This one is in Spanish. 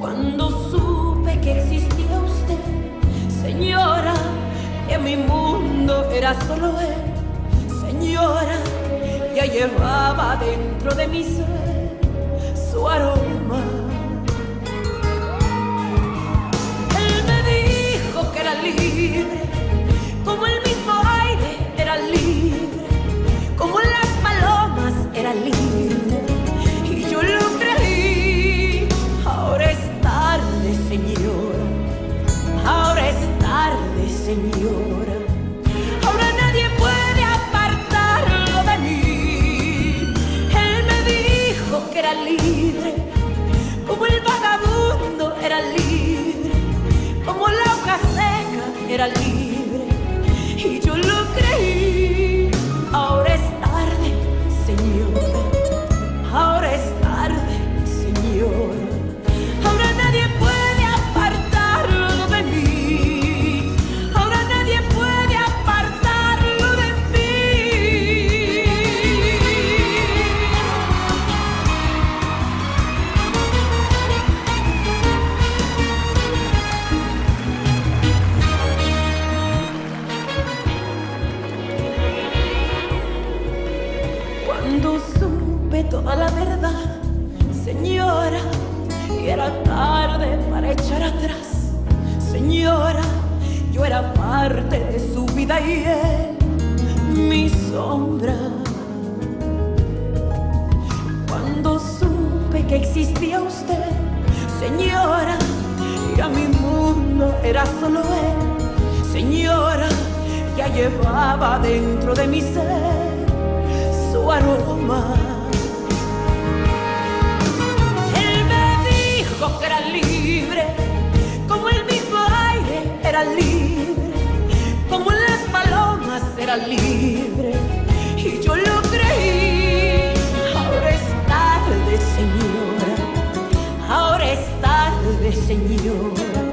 Cuando supe que existía usted, señora, que mi mundo era solo él, señora, ya llevaba dentro de mi ser su aroma. Era libre. Y Cuando supe toda la verdad, señora, y era tarde para echar atrás. Señora, yo era parte de su vida y él, mi sombra. Cuando supe que existía usted, señora, y a mi mundo era solo él, señora, ya llevaba dentro de mi ser Él me dijo que era libre, como el mismo aire era libre, como las palomas era libre. Y yo lo creí. Ahora es tarde, señora. Ahora es tarde, señora.